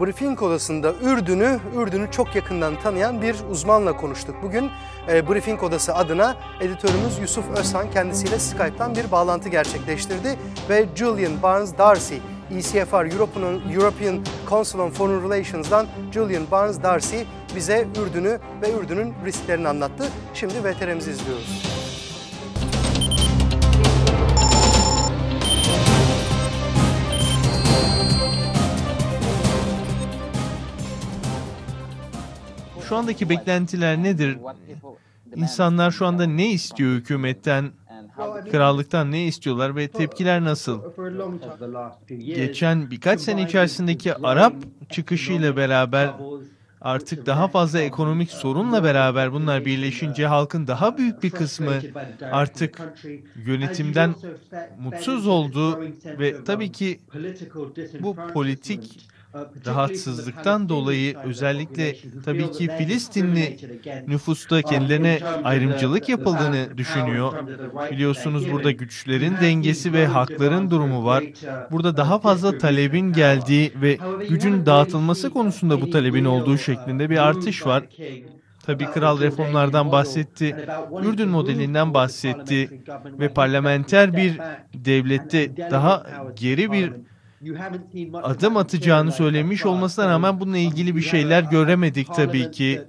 Briefing odasında Ürdün'ü, Ürdün'ü çok yakından tanıyan bir uzmanla konuştuk. Bugün e, Briefing odası adına editörümüz Yusuf Özhan kendisiyle Skype'tan bir bağlantı gerçekleştirdi ve Julian Barnes Darcy, ECFR European, Council on Foreign Relations'dan Julian Barnes Darcy bize Ürdün'ü ve Ürdün'ün risklerini anlattı. Şimdi VTR'mizi izliyoruz. Şu andaki beklentiler nedir? İnsanlar şu anda ne istiyor hükümetten, krallıktan ne istiyorlar ve tepkiler nasıl? Geçen birkaç sene içerisindeki Arap çıkışıyla beraber artık daha fazla ekonomik sorunla beraber bunlar birleşince halkın daha büyük bir kısmı artık yönetimden mutsuz oldu ve tabii ki bu politik rahatsızlıktan dolayı özellikle tabii ki Filistinli nüfusta kendilerine ayrımcılık yapıldığını düşünüyor. Biliyorsunuz burada güçlerin dengesi ve hakların durumu var. Burada daha fazla talebin geldiği ve gücün dağıtılması konusunda bu talebin olduğu şeklinde bir artış var. Tabii kral reformlardan bahsetti, Ürdün modelinden bahsetti ve parlamenter bir devlette daha geri bir adım atacağını söylemiş olmasına rağmen bununla ilgili bir şeyler göremedik tabii ki.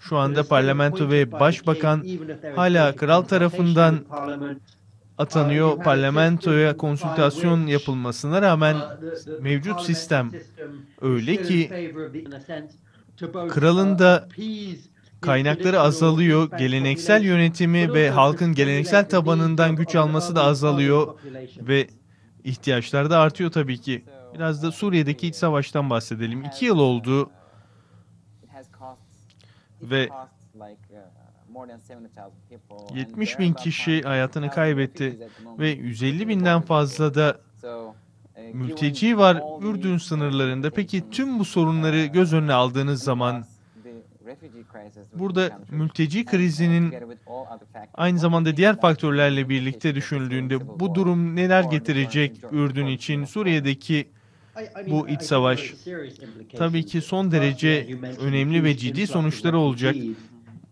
Şu anda parlamento ve başbakan hala kral tarafından atanıyor. Parlamentoya konsültasyon yapılmasına rağmen mevcut sistem öyle ki kralın da kaynakları azalıyor, geleneksel yönetimi ve halkın geleneksel tabanından güç alması da azalıyor ve ihtiyaçlar da artıyor tabii ki. Biraz da Suriye'deki iç savaştan bahsedelim. İki yıl oldu ve 70 bin kişi hayatını kaybetti ve 150 binden fazla da mülteci var Ürdün sınırlarında. Peki tüm bu sorunları göz önüne aldığınız zaman burada mülteci krizinin aynı zamanda diğer faktörlerle birlikte düşünüldüğünde bu durum neler getirecek Ürdün için? Suriye'deki bu iç savaş tabii ki son derece önemli ve ciddi sonuçları olacak.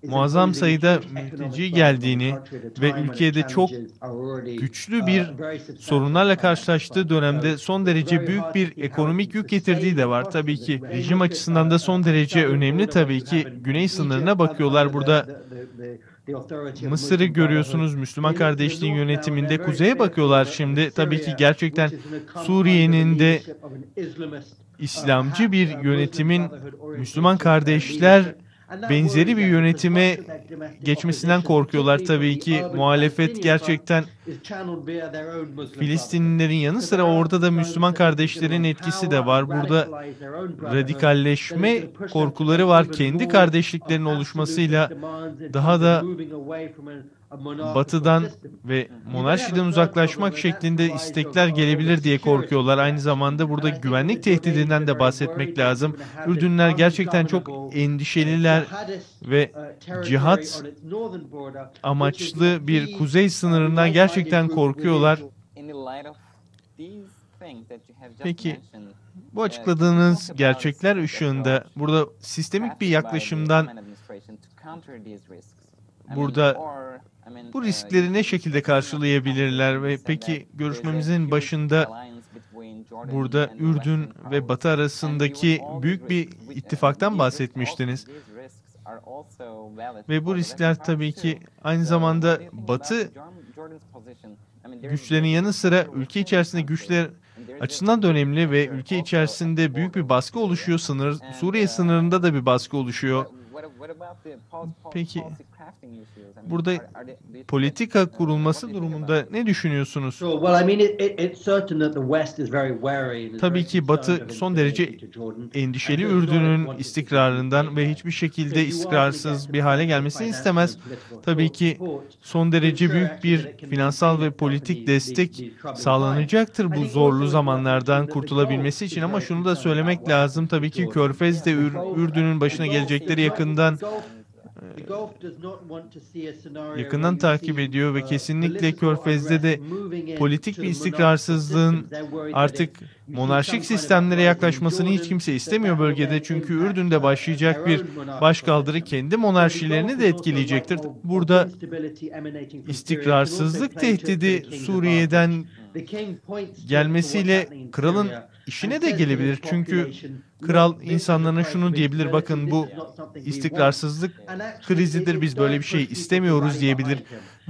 Muazzam sayıda mülteci geldiğini ve ülkede çok güçlü bir sorunlarla karşılaştığı dönemde son derece büyük bir ekonomik yük getirdiği de var. Tabii ki rejim açısından da son derece önemli tabii ki güney sınırına bakıyorlar. Burada Mısır'ı görüyorsunuz Müslüman kardeşliğin yönetiminde kuzeye bakıyorlar şimdi. Tabii ki gerçekten Suriye'nin de İslamcı bir yönetimin Müslüman kardeşler benzeri bir yönetime geçmesinden korkuyorlar tabii ki. Muhalefet gerçekten Filistinlilerin yanı sıra orada da Müslüman kardeşlerin etkisi de var. Burada radikalleşme korkuları var. Kendi kardeşliklerin oluşmasıyla daha da batıdan ve monarşiden uzaklaşmak şeklinde istekler gelebilir diye korkuyorlar. Aynı zamanda burada güvenlik tehdidinden de bahsetmek lazım. Ürdünler gerçekten çok endişeliler ve cihat amaçlı bir kuzey sınırından gerçekten korkuyorlar. Peki bu açıkladığınız gerçekler ışığında burada sistemik bir yaklaşımdan burada bu riskleri ne şekilde karşılayabilirler ve peki görüşmemizin başında burada Ürdün ve Batı arasındaki büyük bir ittifaktan bahsetmiştiniz. Ve bu riskler tabii ki aynı zamanda Batı güçlerin yanı sıra ülke içerisinde güçler açısından da önemli ve ülke içerisinde büyük bir baskı oluşuyor. Sınır Suriye sınırında da bir baskı oluşuyor. Peki burada politika kurulması durumunda ne düşünüyorsunuz? Tabii ki Batı son derece endişeli Ürdün'ün istikrarından ve hiçbir şekilde istikrarsız bir hale gelmesini istemez. Tabii ki son derece büyük bir finansal ve politik destek sağlanacaktır bu zorlu zamanlardan kurtulabilmesi için ama şunu da söylemek lazım. Tabii ki Körfez de Ürdün'ün başına gelecekleri yakından yakından takip ediyor ve kesinlikle Körfez'de de politik bir istikrarsızlığın artık monarşik sistemlere yaklaşmasını hiç kimse istemiyor bölgede. Çünkü Ürdün'de başlayacak bir başkaldırı kendi monarşilerini de etkileyecektir. Burada istikrarsızlık tehdidi Suriye'den gelmesiyle kralın işine de gelebilir. Çünkü kral insanlarına şunu diyebilir. Bakın bu istikrarsızlık krizidir. Biz böyle bir şey istemiyoruz diyebilir.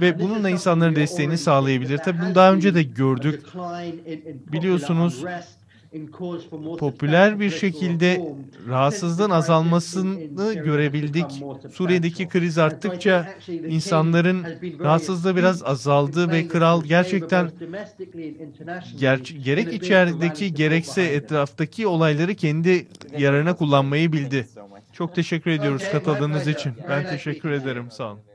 Ve bununla insanların desteğini sağlayabilir. Tabii bunu daha önce de gördük. Biliyorsunuz popüler bir şekilde rahatsızlığın azalmasını görebildik. Suriye'deki kriz arttıkça insanların rahatsızlığı biraz azaldı ve kral gerçekten ger- gerek içerideki gerekse etraftaki olayları kendi yararına kullanmayı bildi. Çok teşekkür ediyoruz katıldığınız için. Ben teşekkür ederim. Sağ olun.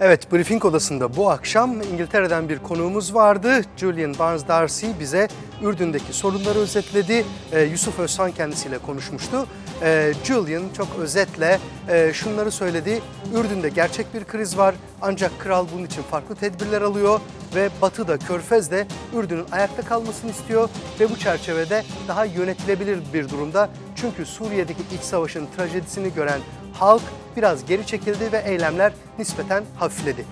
Evet, briefing odasında bu akşam İngiltere'den bir konuğumuz vardı. Julian Barnes Darcy bize Ürdün'deki sorunları özetledi. Ee, Yusuf Özhan kendisiyle konuşmuştu. Ee, Julian çok özetle e, şunları söyledi. Ürdün'de gerçek bir kriz var ancak kral bunun için farklı tedbirler alıyor ve Batı'da, Körfez'de Ürdün'ün ayakta kalmasını istiyor ve bu çerçevede daha yönetilebilir bir durumda. Çünkü Suriye'deki iç savaşın trajedisini gören halk biraz geri çekildi ve eylemler nispeten hafifledi.